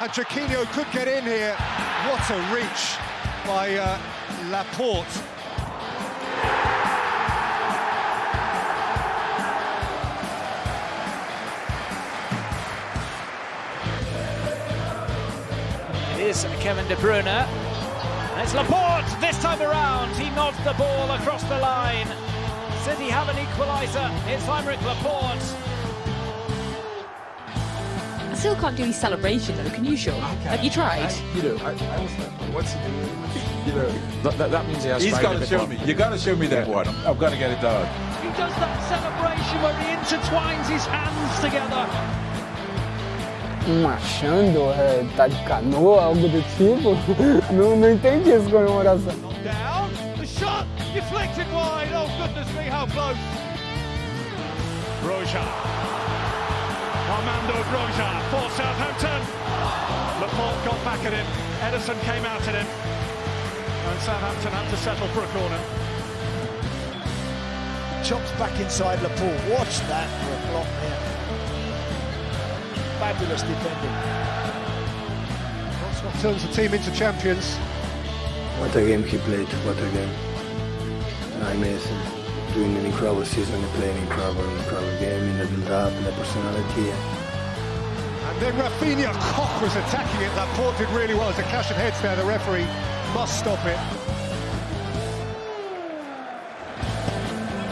And Chiquinho could get in here. What a reach by uh, Laporte. is Kevin De Bruyne. It's Laporte this time around. He nods the ball across the line. City have an equaliser. It's Aymeric Laporte. I still can't do his celebration though, can you, Sean? Have you tried? I, you know, I, I was like, what's he doing? You know, that, that, that means he has he's tried got to show more. me. You got to show me that one. I've got to get it done. He does that celebration where he intertwines his hands together. Machando, é, tá de canoa, algo do tipo. Não, não entendi essa comemoração. Down, the shot deflected wide. Oh goodness me, how close! Broja, Armando Broja for Southampton. Laporte got back at him. Ederson came out at him, and Southampton had to settle for a corner. Chops back inside Laporte. Watch that for a block there. Fabulous defending. That's what turns the team into champions. What a game he played, what a game. James doing an incredible season, playing an incredible, incredible game in the build-up, the personality. And then Raphinha Koch was attacking it. Laporte did really well. It's a clash of heads there. The referee must stop it.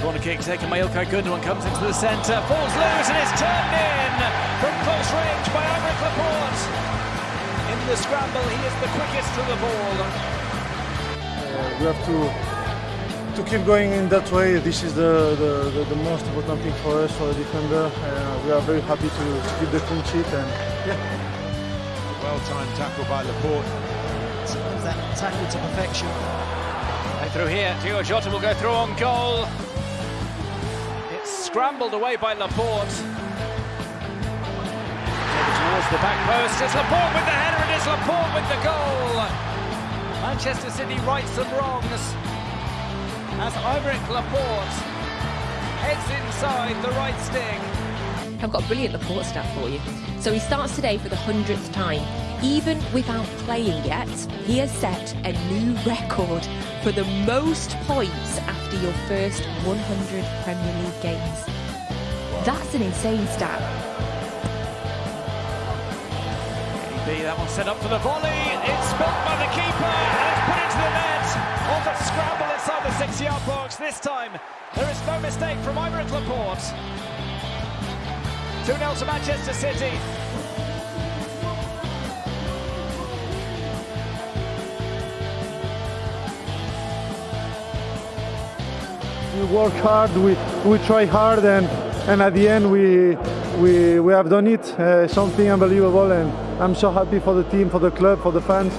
Corner kick taken by Ilkay Gundogan comes into the centre, falls loose and is turned in from close range by Aymeric Laporte. In the scramble, he is the quickest to the ball. Uh, we have to to keep going in that way. This is the, the, the, the most important thing for us, for the defender. Uh, we are very happy to, to keep the clean sheet and yeah. Well-timed tackle by Laporte. That tackle to perfection. Play through here, Diogo Jota will go through on goal. It's scrambled away by Laporte. Over towards the back post, it's Laporte with the header and it's Laporte with the goal. Manchester City rights some wrongs as Aymeric Laporte heads inside the right stick. I've got a brilliant Laporte stat for you. So he starts today for the hundredth time. Even without playing yet, he has set a new record for the most points after your first 100 Premier League games. That's an insane stat. B, that one set up for the volley. It's spilled by the keeper and it's put into the net. Off a scramble inside the six-yard box. This time, there is no mistake from Aymeric Laporte. 2-0 to Manchester City. We work hard, we, we try hard, and, and at the end we, we, we have done it. Uh, something unbelievable, and I'm so happy for the team, for the club, for the fans.